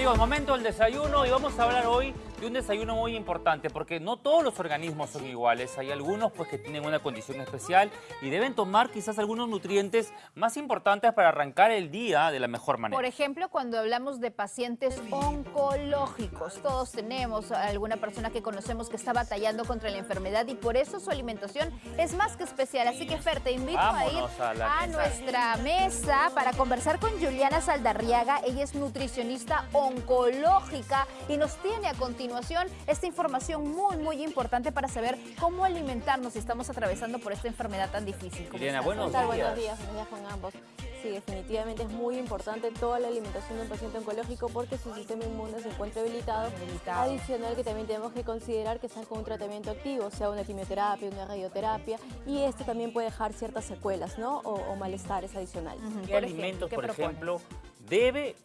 Amigos, momento del desayuno y vamos a hablar hoy de un desayuno muy importante porque no todos los organismos son iguales. Hay algunos pues que tienen una condición especial y deben tomar quizás algunos nutrientes más importantes para arrancar el día de la mejor manera. Por ejemplo, cuando hablamos de pacientes oncológicos, todos tenemos a alguna persona que conocemos que está batallando contra la enfermedad y por eso su alimentación es más que especial. Así que Fer, te invito a ir a a nuestra mesa para conversar con Juliana Saldarriaga. Ella es nutricionista oncológica y nos tiene a continuación esta información muy, muy importante para saber cómo alimentarnos si estamos atravesando por esta enfermedad tan difícil. ¿Cómo Juliana, estás? buenos días. Buenos días, buenos días con ambos. Sí, definitivamente es muy importante toda la alimentación de un paciente oncológico porque su sistema inmune se encuentra debilitado. Debilitado. Adicional que también tenemos que considerar que están con un tratamiento activo, sea una quimioterapia, una radioterapia, y esto también puede dejar ciertas secuelas, ¿no? O, o malestares adicionales. ¿Qué Por alimentos, ejemplo, ¿qué por propones? ejemplo, debe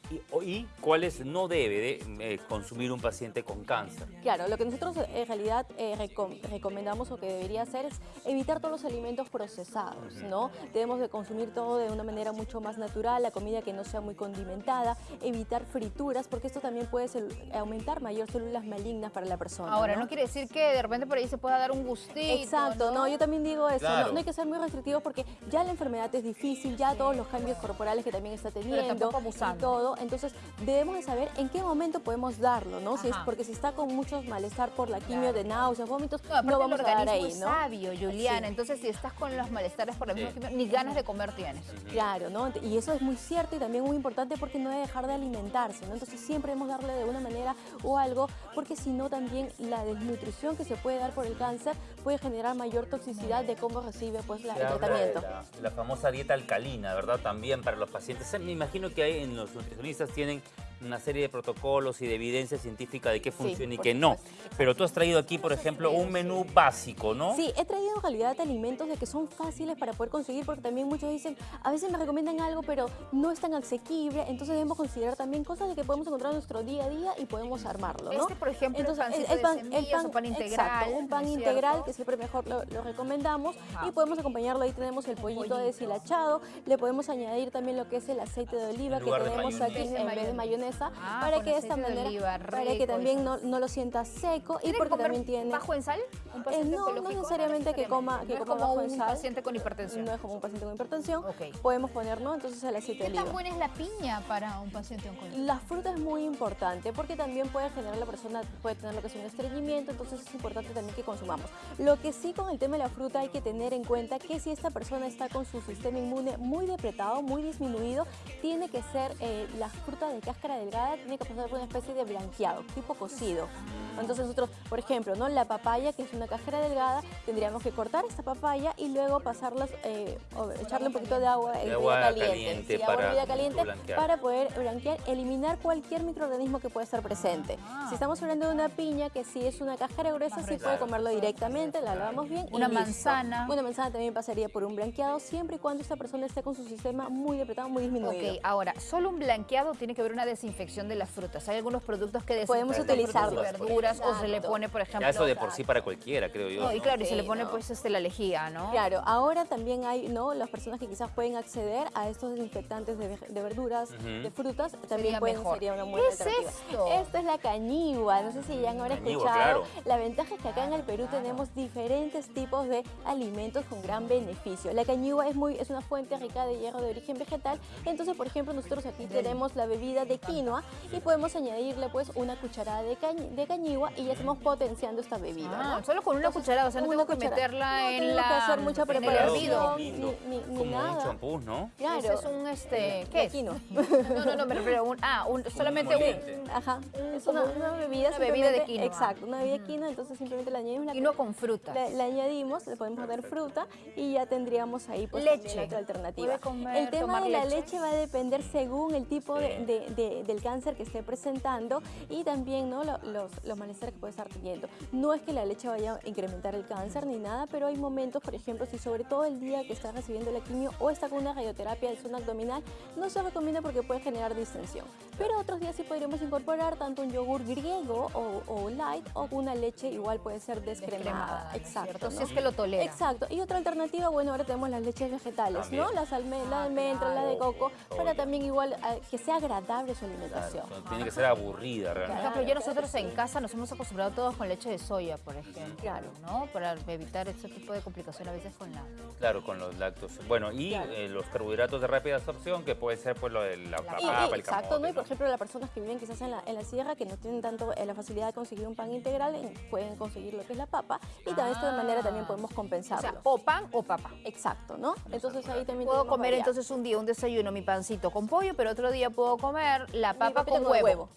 y, cuáles no debe de, eh, consumir un paciente con cáncer? Claro, lo que nosotros eh, en realidad eh, recom- recomendamos o que debería hacer es evitar todos los alimentos procesados, ¿no? Debemos de consumir todo de una manera mucho más natural, la comida que no sea muy condimentada, evitar frituras, porque esto también puede aumentar mayor células malignas para la persona. Ahora, no quiere decir que de repente por ahí se pueda dar un gustito. Exacto, no, yo también digo eso, Claro. no, no hay que ser muy restrictivos porque ya la enfermedad es difícil, ya todos los cambios corporales que también está teniendo tampoco y todo, entonces debemos de saber en qué momento podemos darlo, ¿no? Si es porque si está con muchos malestar por la quimio de náuseas, vómitos, No, vamos el a dar ahí, ¿no? sabio, Juliana. Sí. Entonces, si estás con los malestares por la misma Sí. quimio, ni ganas de comer tienes. Claro, ¿no? Y eso es muy cierto y también muy importante porque no debe dejar de alimentarse, ¿no? Entonces siempre debemos darle de una manera o algo, porque si no también la desnutrición que se puede dar por el cáncer puede generar mayor toxicidad de cómo recibe pues la- el tratamiento. La, la famosa dieta alcalina, ¿verdad? También para los pacientes. Me imagino que hay los nutricionistas tienen una serie de protocolos y de evidencia científica de qué Sí, funciona y qué no. Pero tú has traído aquí, por ejemplo, un menú básico, ¿no? Sí, he traído en realidad alimentos de que son fáciles para poder conseguir porque también muchos dicen, a veces me recomiendan algo pero no es tan asequible, entonces debemos considerar también cosas de que podemos encontrar en nuestro día a día y podemos armarlo, ¿no? Este, por ejemplo, el Entonces, pancito de semillas o pan integral, exacto, un pan ¿no es integral cierto? que siempre mejor lo, lo recomendamos Ajá. y podemos acompañarlo, ahí tenemos el pollito, Pollito. deshilachado, le podemos añadir también lo que es el aceite de oliva que tenemos aquí en vez de mayonesa, Ah, para que de esta de manera, oliva, para que también no, no lo sienta seco y ¿Tiene que porque también tiene... bajo en sal? ¿Un Eh, no, no necesariamente que coma, que No coma como bajo en un sal. paciente con hipertensión. No es como un paciente con hipertensión. Podemos poner, ¿no? Entonces el aceite de ¿Qué tan oliva. buena es la piña para un paciente oncológico? La fruta es muy importante porque también puede generar la persona, puede tener lo que es un estreñimiento, entonces es importante también que consumamos. Lo que sí con el tema de la fruta hay que tener en cuenta que si esta persona está con su sistema inmune muy depletado, muy disminuido, tiene que ser eh, la fruta de cáscara delgada, tiene que pasar por una especie de blanqueado, tipo cocido. Entonces nosotros, por ejemplo, ¿no? la papaya, que es una cáscara delgada, tendríamos que cortar esta papaya y luego pasarlas, eh, o echarle un poquito de agua, hervida agua caliente, caliente sí, agua para hervida caliente blanquear. para poder blanquear, eliminar cualquier microorganismo que pueda estar presente. Ah. Si estamos hablando de una piña, que si es una cáscara gruesa, sí puede comerlo directamente, la lavamos bien y Una listo. manzana. Una manzana también pasaría por un blanqueado, siempre y cuando esta persona esté con su sistema muy depletado, muy disminuido. Ok, ahora, solo un blanqueado tiene que haber una desinfección de las frutas. Hay algunos productos que desinfectan Podemos frutas y utilizarlos. verduras o se le pone, por ejemplo... Ya eso de por sí para cualquiera, creo yo. No, y ¿no? claro, y se le pone no. pues este, la lejía, ¿no? Claro, ahora también hay, ¿no? Las personas que quizás pueden acceder a estos desinfectantes de, verduras, de frutas, también Sería pueden, mejor. sería una ¿Qué buena es alternativa. esto? Esto es la cañigua, no sé si ya han ahora escuchado. claro. La ventaja es que acá en el Perú tenemos diferentes tipos de alimentos con gran beneficio. La cañigua es, muy, es una fuente rica de hierro de origen vegetal, entonces, por ejemplo, nosotros aquí tenemos la bebida de quinoa y podemos añadirle pues una cucharada de, cañ- de cañigua y ya estamos potenciando esta bebida. Ah, ¿no? solo con una cucharada, o sea, no tengo que meterla No en tengo la... que hacer mucha preparación. hervido. ni- ni- ni Como un nada. champús, ¿no? Claro. Ese es un, este, ¿qué es? quinoa. No, no, no, a un, ah, un, solamente un... Ajá, es una, una bebida. una bebida de quinoa. Exacto, una bebida de quinoa, entonces simplemente le añadimos la Quinoa con frutas. Le, le añadimos, le podemos poner fruta y ya tendríamos ahí pues Leche. otra alternativa. ¿Puede comer, el tema de la leche? leche va a depender según el tipo de, de- de- del cáncer que esté presentando y también ¿no? Lo- los, los malestares que puede estar teniendo. No es que la leche vaya a incrementar el cáncer ni nada, pero hay momentos, por ejemplo, si sobre todo el día que está recibiendo la quimio o está con una radioterapia de zona abdominal, no se recomienda porque puede generar distensión. Pero otros días sí podríamos incorporar tanto un yogur griego o, o light o una leche igual puede ser descremada. Descremada, ¿no es Exacto. Si ¿no? es que lo tolera. Exacto. Y otra alternativa, bueno, ahora tenemos las leches vegetales, También. ¿no? Las alme Ah, la almendra, la de coco, para también igual eh, que sea agradable su alimentación. tiene que ser aburrida Por realmente. ejemplo, ya nosotros en casa nos hemos acostumbrado todos con leche de soya, por ejemplo, Claro. ¿no? Para evitar este tipo de complicaciones a veces con la... Claro, con los lácteos. Bueno, y Claro. eh, los carbohidratos de rápida absorción, que puede ser pues lo de la, la Y- papa, y- el exacto, camote, ¿no? Y por ejemplo, las personas que viven quizás en la, en la sierra, que no tienen tanto eh, la facilidad de conseguir un pan integral, eh, pueden conseguir lo que es la papa y de esta manera también podemos O compensarlo. sea, o pan o papa. Exacto, ¿no? Entonces ahí también Puedo comer variedad. entonces un día un desayuno, mi pancito con pollo, pero otro día puedo comer la Mi papa con huevo.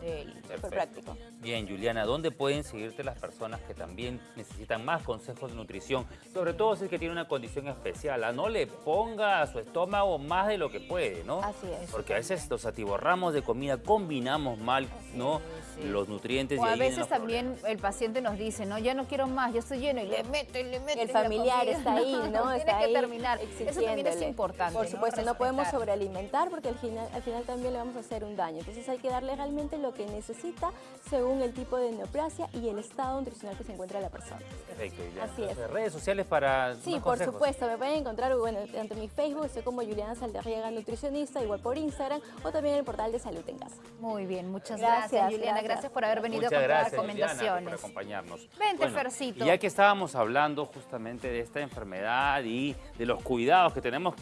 Súper Perfecto. práctico. Bien, Juliana, ¿dónde pueden seguirte las personas que también necesitan más consejos de nutrición? Sobre todo si es que tiene una condición especial. ¿ah? No le ponga a su estómago más de lo que puede, ¿no? Así es. Porque a veces nos atiborramos de comida, combinamos mal, ¿no? sí. Los nutrientes O y a veces los también el paciente nos dice, no, ya no quiero más, ya estoy lleno y le mete, y le mete. El familiar está ahí, ¿no? Tiene Está que ahí terminar. Eso también es importante. Por supuesto, no, podemos sobrealimentar porque al final, al final también le vamos a hacer un daño. Entonces hay que darle realmente lo que necesita según el tipo de neoplasia y el estado nutricional que se encuentra la persona. Perfecto, Juliana. Así es. Entonces, Redes sociales para Sí, más por consejos. supuesto, me pueden encontrar bueno, tanto en mi Facebook, estoy como Juliana Saldarriaga Nutricionista, igual por Instagram o también en el portal de Salud en Casa. Muy bien, muchas Gracias, gracias, Juliana. gracias. Gracias por haber venido Muchas con gracias, las Juliana, recomendaciones. por acompañarnos. Vente, Fercito. Y ya que estábamos hablando justamente de esta enfermedad y de los cuidados que tenemos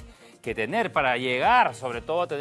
que tener para llegar, sobre todo, a tener